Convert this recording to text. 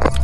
you